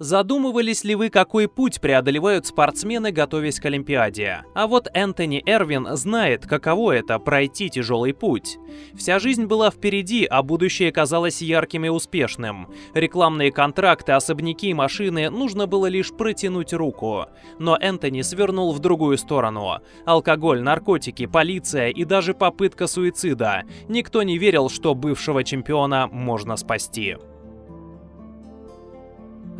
Задумывались ли вы, какой путь преодолевают спортсмены, готовясь к Олимпиаде? А вот Энтони Эрвин знает, каково это – пройти тяжелый путь. Вся жизнь была впереди, а будущее казалось ярким и успешным. Рекламные контракты, особняки машины нужно было лишь протянуть руку. Но Энтони свернул в другую сторону. Алкоголь, наркотики, полиция и даже попытка суицида. Никто не верил, что бывшего чемпиона можно спасти.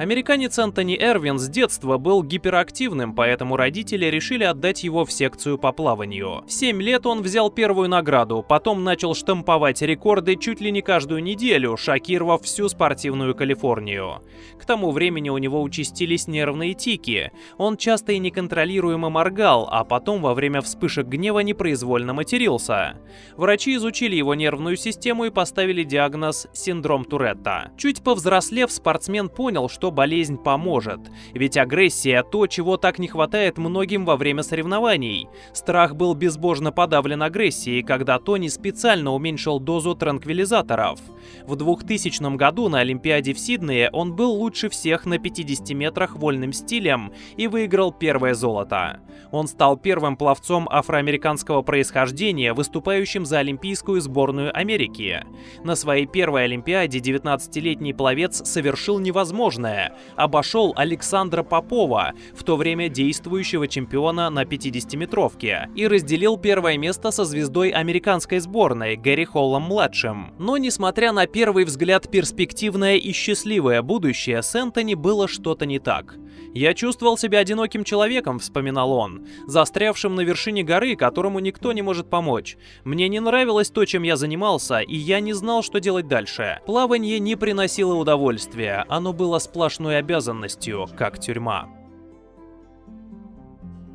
Американец Антони Эрвин с детства был гиперактивным, поэтому родители решили отдать его в секцию по плаванию. В 7 лет он взял первую награду, потом начал штамповать рекорды чуть ли не каждую неделю, шокировав всю спортивную Калифорнию. К тому времени у него участились нервные тики. Он часто и неконтролируемо моргал, а потом во время вспышек гнева непроизвольно матерился. Врачи изучили его нервную систему и поставили диагноз синдром Туретта. Чуть повзрослев, спортсмен понял, что болезнь поможет. Ведь агрессия – то, чего так не хватает многим во время соревнований. Страх был безбожно подавлен агрессией, когда Тони специально уменьшил дозу транквилизаторов. В 2000 году на Олимпиаде в Сиднее он был лучше всех на 50 метрах вольным стилем и выиграл первое золото. Он стал первым пловцом афроамериканского происхождения, выступающим за Олимпийскую сборную Америки. На своей первой Олимпиаде 19-летний пловец совершил невозможное Андерсона обошел Александра Попова, в то время действующего чемпиона на 50-метровке, и разделил первое место со звездой американской сборной Гэри Холлом-младшим. Но несмотря на первый взгляд перспективное и счастливое будущее, с Энтони было что-то не так. «Я чувствовал себя одиноким человеком», — вспоминал он, застрявшим на вершине горы, которому никто не может помочь. «Мне не нравилось то, чем я занимался, и я не знал, что делать дальше. Плавание не приносило удовольствия, оно было сплошной обязанностью, как тюрьма».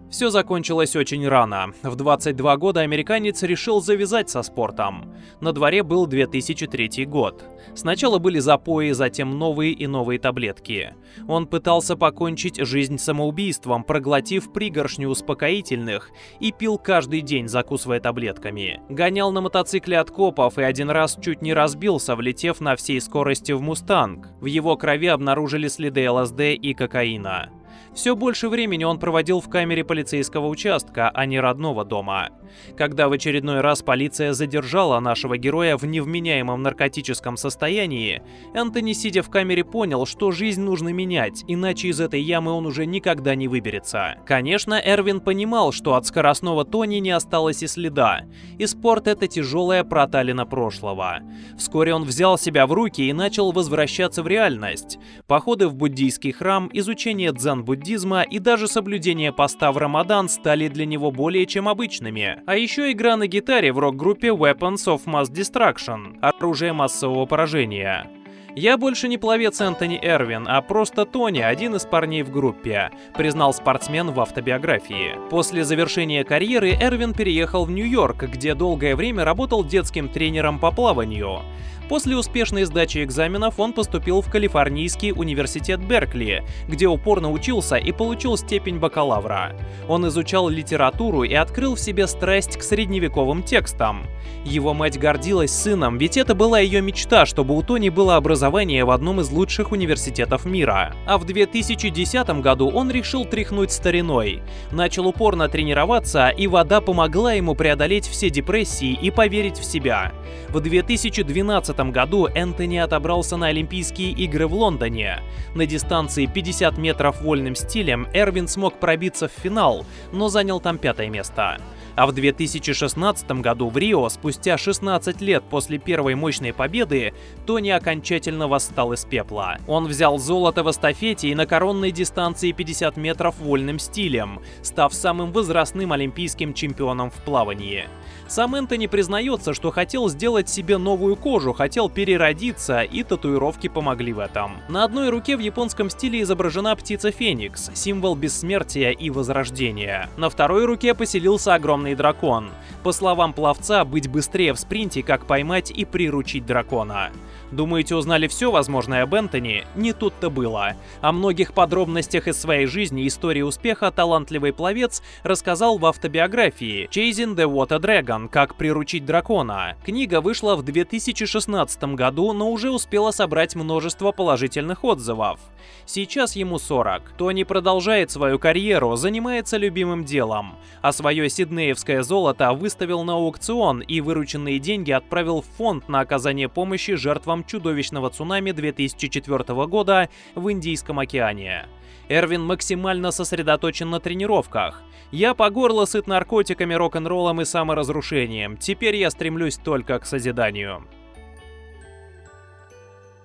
Все закончилось очень рано. В 22 года американец решил завязать со спортом. На дворе был 2003 год. Сначала были запои, затем новые и новые таблетки. Он пытался покончить жизнь самоубийством, проглотив пригоршню успокоительных и пил каждый день, закусывая таблетками. Гонял на мотоцикле от копов и один раз чуть не разбился, влетев на всей скорости в «Мустанг». В его крови обнаружили следы ЛСД и кокаина. Все больше времени он проводил в камере полицейского участка, а не родного дома. Когда в очередной раз полиция задержала нашего героя в невменяемом наркотическом состоянии, Энтони, сидя в камере, понял, что жизнь нужно менять, иначе из этой ямы он уже никогда не выберется. Конечно, Эрвин понимал, что от скоростного Тони не осталось и следа, и спорт — это тяжелая проталина прошлого. Вскоре он взял себя в руки и начал возвращаться в реальность. Походы в буддийский храм, изучение дзен-буддизма, буддизма и даже соблюдение поста в Рамадан стали для него более чем обычными. А еще игра на гитаре в рок-группе Weapons of Mass Destruction – оружие массового поражения. «Я больше не пловец Энтони Эрвин, а просто Тони, один из парней в группе», признал спортсмен в автобиографии. После завершения карьеры Эрвин переехал в Нью-Йорк, где долгое время работал детским тренером по плаванию. После успешной сдачи экзаменов он поступил в Калифорнийский университет Беркли, где упорно учился и получил степень бакалавра. Он изучал литературу и открыл в себе страсть к средневековым текстам. Его мать гордилась сыном, ведь это была ее мечта, чтобы у Тони было образование в одном из лучших университетов мира. А в 2010 году он решил тряхнуть стариной. Начал упорно тренироваться, и вода помогла ему преодолеть все депрессии и поверить в себя. В 2012 2015 году Энтони отобрался на Олимпийские игры в Лондоне. На дистанции 50 метров вольным стилем Эрвин смог пробиться в финал, но занял там пятое место. А в 2016 году в Рио, спустя 16 лет после первой мощной победы, Тони окончательно восстал из пепла. Он взял золото в эстафете и на коронной дистанции 50 метров вольным стилем, став самым возрастным олимпийским чемпионом в плавании. Сам Энтони признается, что хотел сделать себе новую кожу, хотел переродиться, и татуировки помогли в этом. На одной руке в японском стиле изображена птица Феникс, символ бессмертия и возрождения. На второй руке поселился огромный дракон. По словам пловца, быть быстрее в спринте, как поймать и приручить дракона. Думаете, узнали все возможное об Энтони? Не тут-то было. О многих подробностях из своей жизни и истории успеха талантливый пловец рассказал в автобиографии «Chasing the Water Dragon. Как приручить дракона». Книга вышла в 2016 году, но уже успела собрать множество положительных отзывов. Сейчас ему 40. Тони продолжает свою карьеру, занимается любимым делом, а свое сиднеевское золото выставил на аукцион и вырученные деньги отправил в фонд на оказание помощи жертвам чудовищного цунами 2004 года в Индийском океане. Эрвин максимально сосредоточен на тренировках. Я по горло сыт наркотиками, рок-н-роллом и саморазрушением. Теперь я стремлюсь только к созиданию.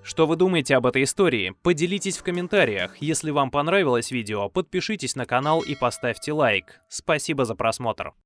Что вы думаете об этой истории? Поделитесь в комментариях. Если вам понравилось видео, подпишитесь на канал и поставьте лайк. Спасибо за просмотр.